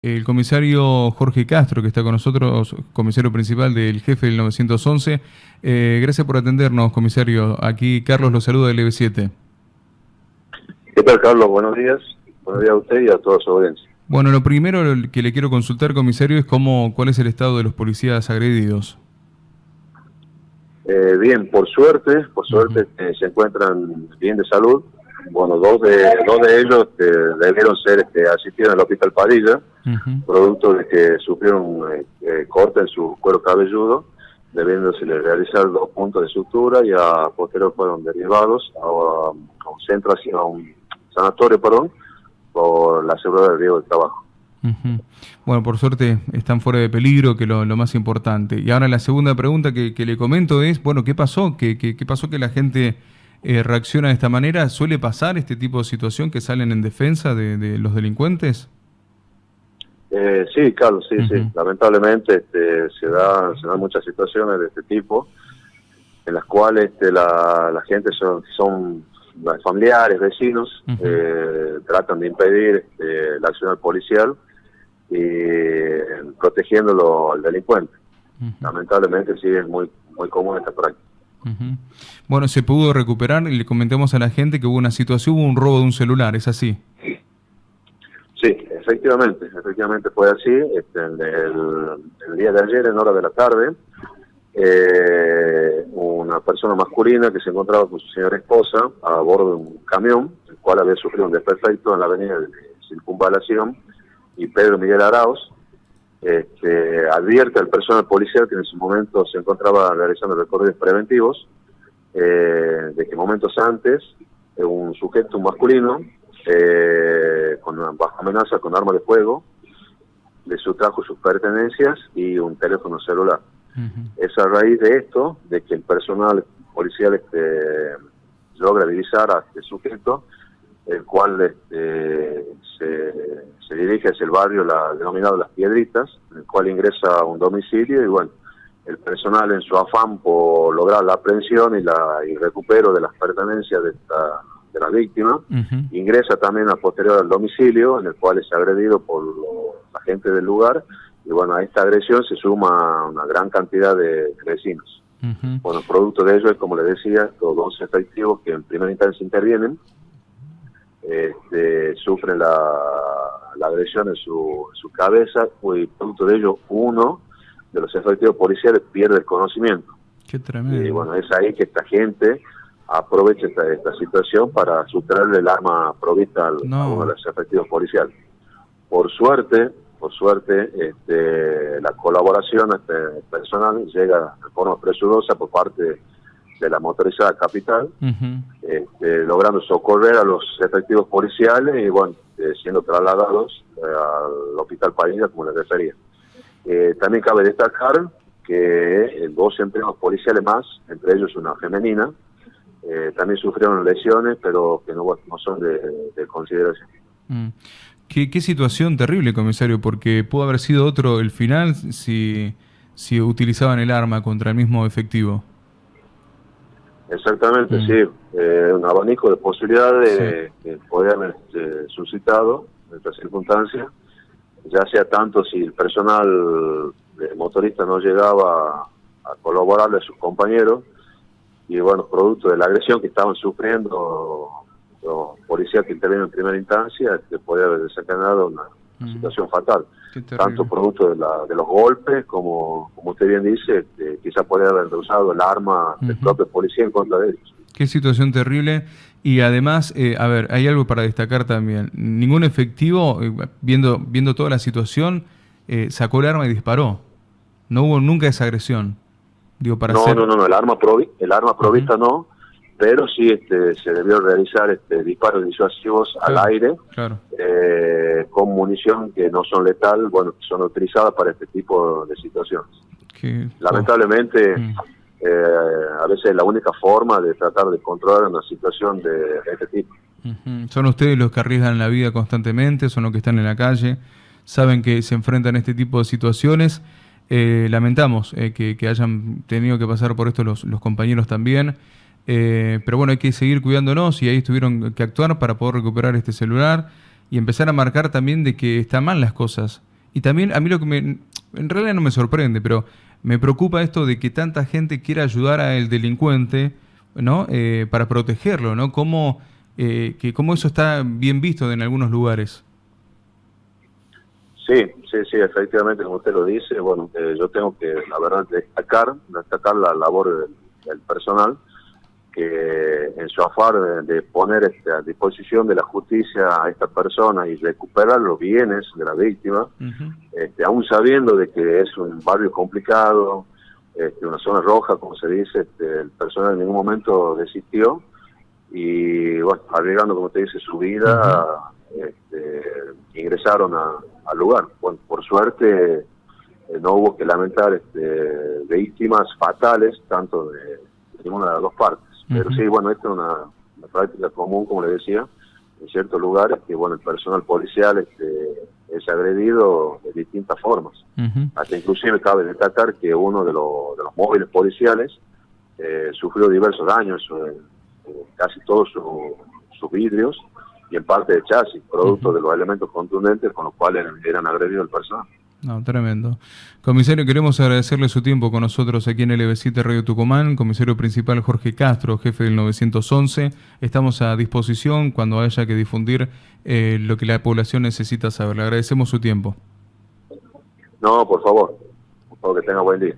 El comisario Jorge Castro, que está con nosotros, comisario principal del jefe del 911. Eh, gracias por atendernos, comisario. Aquí Carlos lo saluda del EB7. ¿Qué tal, Carlos? Buenos días. Buenos días a usted y a toda su audiencia. Bueno, lo primero que le quiero consultar, comisario, es cómo, cuál es el estado de los policías agredidos. Eh, bien, por suerte, por suerte eh, se encuentran bien de salud bueno, dos de, dos de ellos este, debieron ser este, asistidos en el hospital Padilla, producto de que sufrieron eh, eh, corte en su cuero cabelludo, debiéndose realizar dos puntos de sutura y a posterior fueron derivados a, un centro, a un sanatorio, perdón, por la seguridad del riesgo del trabajo. Bueno, por suerte están fuera de peligro, que lo, lo más importante. Y ahora la segunda pregunta que, que, le comento es, bueno, ¿qué pasó? ¿Qué, qué, qué pasó que la gente eh, reacciona de esta manera? ¿Suele pasar este tipo de situación que salen en defensa de, los delincuentes? Eh, sí, Carlos, sí, sí. Lamentablemente este, se, da, se dan muchas situaciones de este tipo en las cuales este, la, la gente son, son familiares, vecinos, eh, tratan de impedir este, la acción policial y protegiéndolo al delincuente. Lamentablemente sí es muy, muy común esta práctica. Bueno, se pudo recuperar y le comentamos a la gente que hubo una situación, hubo un robo de un celular, ¿es así? Sí, efectivamente, efectivamente fue así. Este, el, día de ayer, en hora de la tarde, eh, una persona masculina que se encontraba con su señora esposa a bordo de un camión, el cual había sufrido un desperfecto en la avenida de Circunvalación y Pedro Miguel Arauz, este, advierte al personal policial que en ese momento se encontraba realizando recorridos preventivos, eh, de que momentos antes eh, un sujeto masculino eh, con una baja amenaza con arma de fuego le sustrajo sus pertenencias y un teléfono celular. Es a raíz de esto, de que el personal policial este, logra divisar a este sujeto, el cual este, se, dirige hacia el barrio la, denominado Las Piedritas, en el cual ingresa a un domicilio y bueno, el personal en su afán por lograr la aprehensión y la y recupero de las pertenencias de, esta, de la víctima, ingresa también a posterior al domicilio, en el cual es agredido por la gente del lugar, y bueno, a esta agresión se suma una gran cantidad de vecinos. Bueno, producto de ello es, como le decía, los dos efectivos que en primera instancia intervienen, sufren la, agresión en su, su cabeza y producto de ello uno de los efectivos policiales pierde el conocimiento. Qué tremendo. Y bueno, es ahí que esta gente aprovecha esta, situación para sustraerle el arma provista al, a uno de los efectivos policiales. Por suerte, por suerte, este, la colaboración este, personal llega de forma presurosa por parte de la motorizada capital, este, logrando socorrer a los efectivos policiales y bueno, eh, siendo trasladados eh, al hospital Parilla, como les refería. Eh, también cabe destacar que dos empleados policiales más, entre ellos una femenina, también sufrieron lesiones, pero que no, son de, consideración. Mm. ¿Qué, ¿Qué, situación terrible, comisario, porque pudo haber sido otro el final si, si utilizaban el arma contra el mismo efectivo. Exactamente, mm. sí. Eh, un abanico de posibilidades que podría haber este, suscitado en estas circunstancias, ya sea tanto si el personal de motorista no llegaba a, colaborarle a sus compañeros, y bueno, producto de la agresión que estaban sufriendo los policías que intervienen en primera instancia, que podría haber desencadenado una mm. situación fatal tanto producto de, la, de, los golpes como, como usted bien dice, este, quizás podría haber usado el arma del propio policía en contra de ellos. Qué situación terrible. Y además, eh, a ver, hay algo para destacar también. Ningún efectivo, eh, viendo, viendo toda la situación, eh, sacó el arma y disparó. No hubo nunca esa agresión. Digo, para no, no, no, no, el arma, provi el arma provista no, pero sí este, se debió realizar este, disparos disuasivos al aire eh, con munición que no son letal, bueno, son utilizadas para este tipo de situaciones. Lamentablemente, mm. eh, a veces la única forma de tratar de controlar una situación de, este tipo. Son ustedes los que arriesgan la vida constantemente, son los que están en la calle, saben que se enfrentan a este tipo de situaciones. Eh, lamentamos que, que, hayan tenido que pasar por esto los, los compañeros también. Eh, pero bueno, hay que seguir cuidándonos y ahí tuvieron que actuar para poder recuperar este celular y empezar a marcar también de que están mal las cosas. Y también a mí lo que me, en realidad no me sorprende, pero me preocupa esto de que tanta gente quiera ayudar al delincuente, ¿no? Eh, para protegerlo, ¿no? Cómo, eh, que cómo eso está bien visto en algunos lugares. Sí, sí, sí, efectivamente, como usted lo dice, bueno, eh, yo tengo que, la verdad, destacar, destacar la labor del, personal, que en su afán de, poner este, a disposición de la justicia a esta persona y recuperar los bienes de la víctima, este, aún sabiendo de que es un barrio complicado, este, una zona roja, como se dice, este, el personal en ningún momento desistió y, bueno, arriesgando, como te dice, su vida, este, ingresaron al lugar. Bueno, por suerte eh, no hubo que lamentar este, víctimas fatales, tanto de, ninguna de las dos partes. Pero sí, bueno, esto es una, práctica común, como le decía, en ciertos lugares, que bueno, el personal policial este, es agredido de distintas formas. Hasta inclusive cabe destacar que uno de, los, de los móviles policiales eh, sufrió diversos daños, eh, casi todos sus vidrios, y en parte de chasis, producto de los elementos contundentes con los cuales eran agredidos el personal. No, tremendo. Comisario, queremos agradecerle su tiempo con nosotros aquí en LB7 Radio Tucumán. Comisario principal Jorge Castro, jefe del 911. Estamos a disposición cuando haya que difundir eh, lo que la población necesita saber. Le agradecemos su tiempo. No, por favor. Por favor, que tenga buen día.